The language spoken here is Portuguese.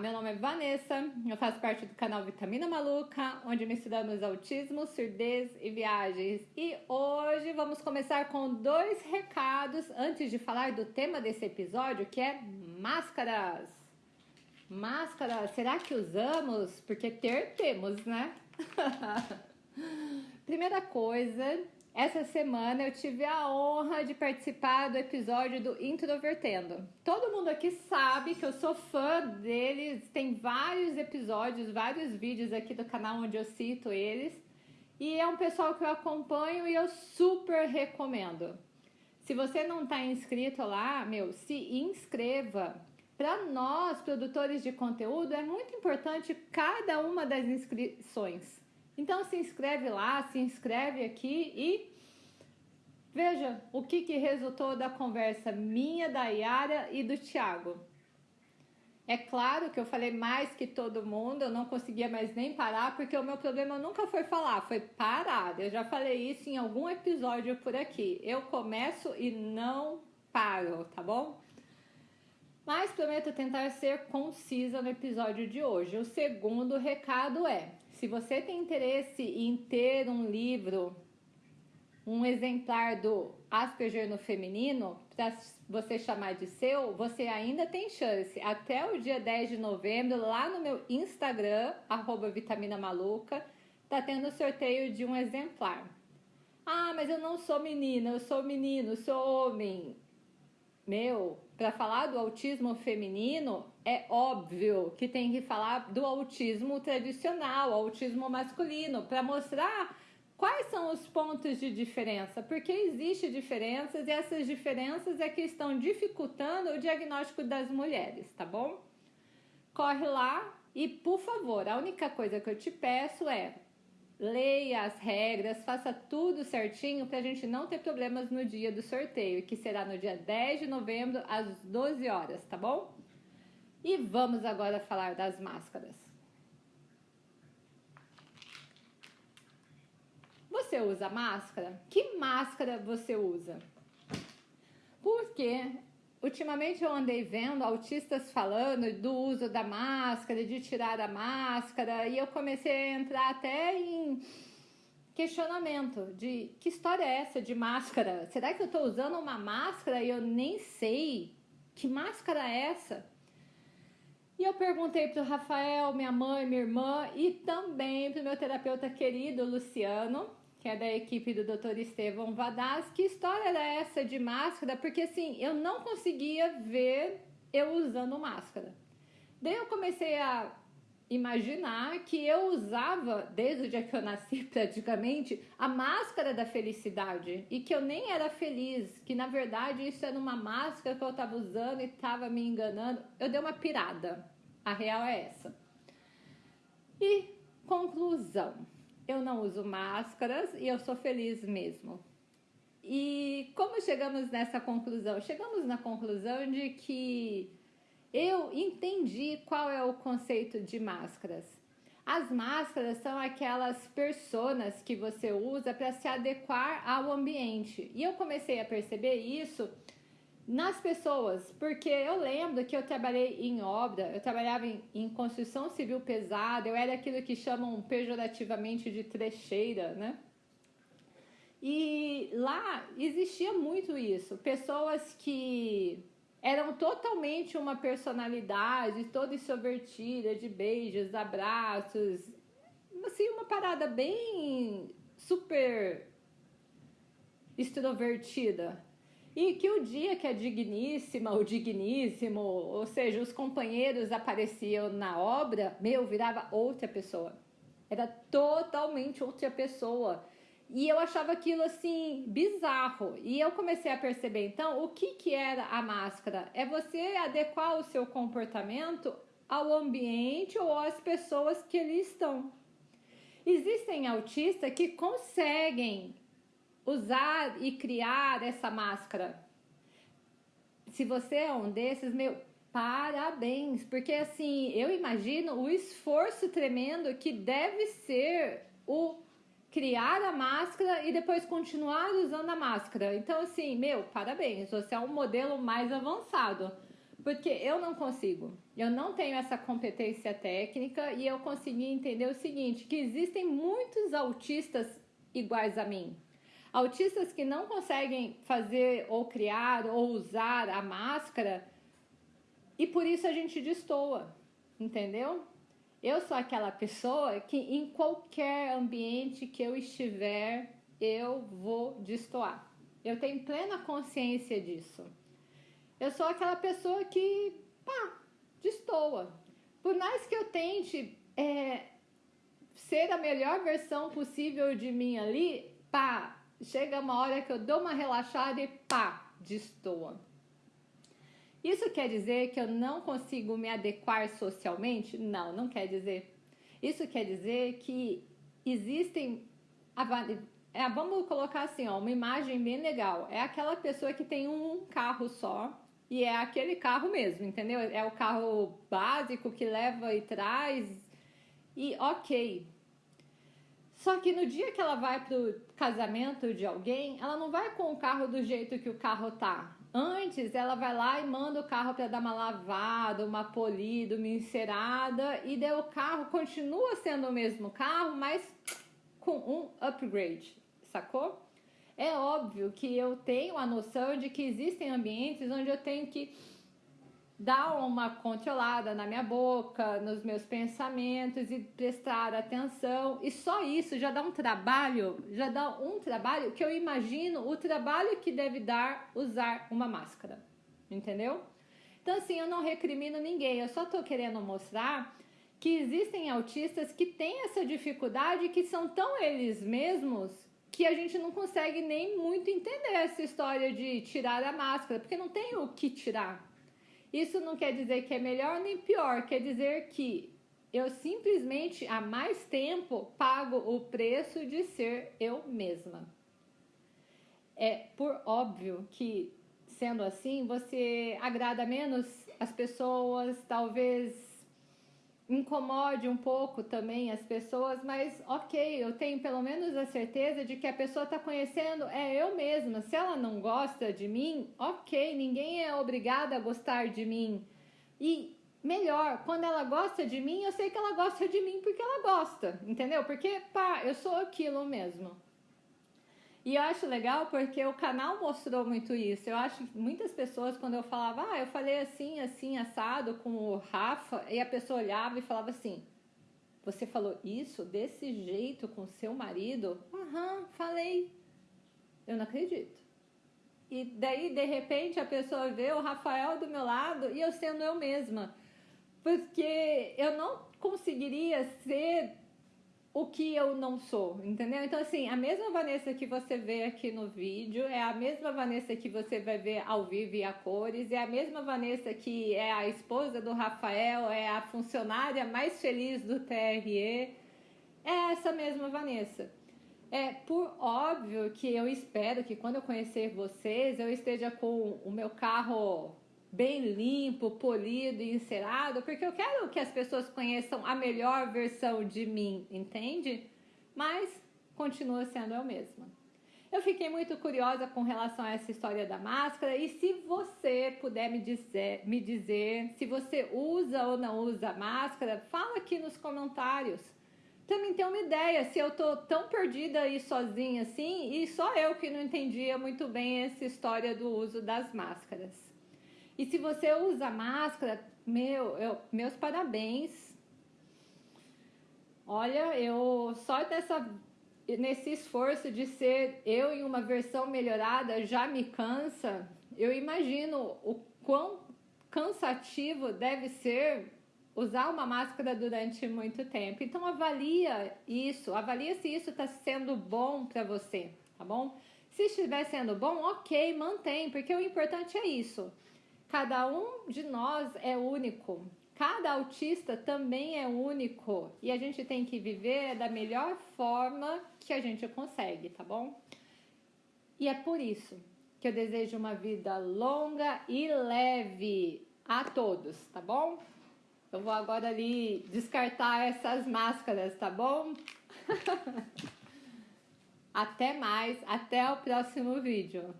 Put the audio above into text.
meu nome é Vanessa, eu faço parte do canal Vitamina Maluca, onde misturamos autismo, surdez e viagens. E hoje vamos começar com dois recados antes de falar do tema desse episódio, que é máscaras. Máscara, será que usamos? Porque ter temos, né? Primeira coisa, essa semana eu tive a honra de participar do episódio do Introvertendo. Todo mundo aqui sabe que eu sou fã deles, tem vários episódios, vários vídeos aqui do canal onde eu cito eles. E é um pessoal que eu acompanho e eu super recomendo. Se você não está inscrito lá, meu, se inscreva. Para nós, produtores de conteúdo, é muito importante cada uma das inscrições. Então se inscreve lá, se inscreve aqui e veja o que, que resultou da conversa minha, da Yara e do Thiago. É claro que eu falei mais que todo mundo, eu não conseguia mais nem parar, porque o meu problema nunca foi falar, foi parar. Eu já falei isso em algum episódio por aqui. Eu começo e não paro, tá bom? Mas prometo tentar ser concisa no episódio de hoje. O segundo recado é: se você tem interesse em ter um livro, um exemplar do Asperger no feminino, para você chamar de seu, você ainda tem chance. Até o dia 10 de novembro, lá no meu Instagram, Vitamina Maluca, tá tendo sorteio de um exemplar. Ah, mas eu não sou menina, eu sou menino, sou homem. Meu, para falar do autismo feminino, é óbvio que tem que falar do autismo tradicional, autismo masculino, para mostrar quais são os pontos de diferença, porque existe diferenças e essas diferenças é que estão dificultando o diagnóstico das mulheres, tá bom? Corre lá e, por favor, a única coisa que eu te peço é leia as regras, faça tudo certinho para a gente não ter problemas no dia do sorteio, que será no dia 10 de novembro, às 12 horas, tá bom? E vamos agora falar das máscaras. Você usa máscara? Que máscara você usa? Porque Ultimamente eu andei vendo autistas falando do uso da máscara, de tirar a máscara, e eu comecei a entrar até em questionamento de que história é essa de máscara? Será que eu estou usando uma máscara e eu nem sei que máscara é essa? E eu perguntei para o Rafael, minha mãe, minha irmã e também para o meu terapeuta querido Luciano, que é da equipe do Dr. Estevão Vadaz. Que história era essa de máscara? Porque assim, eu não conseguia ver eu usando máscara. Daí eu comecei a imaginar que eu usava, desde o dia que eu nasci praticamente, a máscara da felicidade e que eu nem era feliz, que na verdade isso era uma máscara que eu estava usando e estava me enganando. Eu dei uma pirada. A real é essa. E conclusão eu não uso máscaras e eu sou feliz mesmo. E como chegamos nessa conclusão? Chegamos na conclusão de que eu entendi qual é o conceito de máscaras. As máscaras são aquelas personas que você usa para se adequar ao ambiente. E eu comecei a perceber isso nas pessoas, porque eu lembro que eu trabalhei em obra, eu trabalhava em, em, construção civil pesada, eu era aquilo que chamam pejorativamente de trecheira, né? E lá existia muito isso, pessoas que eram totalmente uma personalidade, toda extrovertida, de beijos, abraços, assim, uma parada bem super extrovertida, e que o dia que a digníssima, o digníssimo, ou seja, os companheiros apareciam na obra, meu, virava outra pessoa. Era totalmente outra pessoa. E eu achava aquilo assim bizarro. E eu comecei a perceber então o que, que era a máscara. É você adequar o seu comportamento ao ambiente ou às pessoas que ali estão. Existem autistas que conseguem usar e criar essa máscara. Se você é um desses, meu, parabéns, porque assim, eu imagino o esforço tremendo que deve ser o criar a máscara e depois continuar usando a máscara. Então, assim, meu, parabéns, você é um modelo mais avançado. Porque eu não consigo. Eu não tenho essa competência técnica e eu consegui entender o seguinte, que existem muitos autistas iguais a mim. Autistas que não conseguem fazer ou criar ou usar a máscara e por isso a gente destoa, entendeu? Eu sou aquela pessoa que em qualquer ambiente que eu estiver, eu vou destoar. Eu tenho plena consciência disso. Eu sou aquela pessoa que, pá, destoa. Por mais que eu tente é, ser a melhor versão possível de mim ali, pá, chega uma hora que eu dou uma relaxada e pá, destoa. Isso quer dizer que eu não consigo me adequar socialmente? Não, não quer dizer. Isso quer dizer que existem. É, vamos colocar assim, ó, uma imagem bem legal. É aquela pessoa que tem um carro só e é aquele carro mesmo, entendeu? É o carro básico que leva e traz. E ok, só que no dia que ela vai pro casamento de alguém, ela não vai com o carro do jeito que o carro tá. Antes, ela vai lá e manda o carro para dar uma lavada, uma polida, uma encerada, e daí o carro continua sendo o mesmo carro, mas com um upgrade, sacou? É óbvio que eu tenho a noção de que existem ambientes onde eu tenho que dar uma controlada na minha boca, nos meus pensamentos e prestar atenção. E só isso já dá um trabalho, já dá um trabalho que eu imagino o trabalho que deve dar usar uma máscara. Entendeu? Então, assim, eu não recrimino ninguém, eu só tô querendo mostrar que existem autistas que têm essa dificuldade, que são tão eles mesmos que a gente não consegue nem muito entender essa história de tirar a máscara, porque não tem o que tirar isso não quer dizer que é melhor nem pior, quer dizer que eu simplesmente há mais tempo pago o preço de ser eu mesma. É por óbvio que sendo assim, você agrada menos as pessoas, talvez incomode um pouco também as pessoas, mas ok, eu tenho pelo menos a certeza de que a pessoa está conhecendo é eu mesma. Se ela não gosta de mim, ok, ninguém é obrigada a gostar de mim. E melhor, quando ela gosta de mim, eu sei que ela gosta de mim porque ela gosta, entendeu? Porque, pá, eu sou aquilo mesmo. E eu acho legal porque o canal mostrou muito isso. Eu acho que muitas pessoas, quando eu falava, ah, eu falei assim, assim, assado com o Rafa, e a pessoa olhava e falava assim: Você falou isso desse jeito com seu marido? Aham, falei. Eu não acredito. E daí, de repente, a pessoa vê o Rafael do meu lado e eu sendo eu mesma. Porque eu não conseguiria ser o que eu não sou, entendeu? Então, assim, a mesma Vanessa que você vê aqui no vídeo é a mesma Vanessa que você vai ver ao vivo e a cores, é a mesma Vanessa que é a esposa do Rafael, é a funcionária mais feliz do TRE, é essa mesma Vanessa. É por óbvio que eu espero que quando eu conhecer vocês, eu esteja com o meu carro bem limpo, polido e encerado, porque eu quero que as pessoas conheçam a melhor versão de mim, entende? Mas continua sendo eu mesma. Eu fiquei muito curiosa com relação a essa história da máscara e se você puder me dizer, me dizer se você usa ou não usa máscara, fala aqui nos comentários. Também tem uma ideia se eu tô tão perdida e sozinha assim e só eu que não entendia muito bem essa história do uso das máscaras. E se você usa máscara, meu, eu, meus parabéns. Olha, eu só dessa, nesse esforço de ser eu em uma versão melhorada já me cansa. Eu imagino o quão cansativo deve ser usar uma máscara durante muito tempo. Então avalia isso, avalia se isso está sendo bom para você, tá bom? Se estiver sendo bom, ok, mantém, porque o importante é isso. Cada um de nós é único. Cada autista também é único e a gente tem que viver da melhor forma que a gente consegue, tá bom? E é por isso que eu desejo uma vida longa e leve a todos, tá bom? Eu vou agora ali descartar essas máscaras, tá bom? até mais, até o próximo vídeo.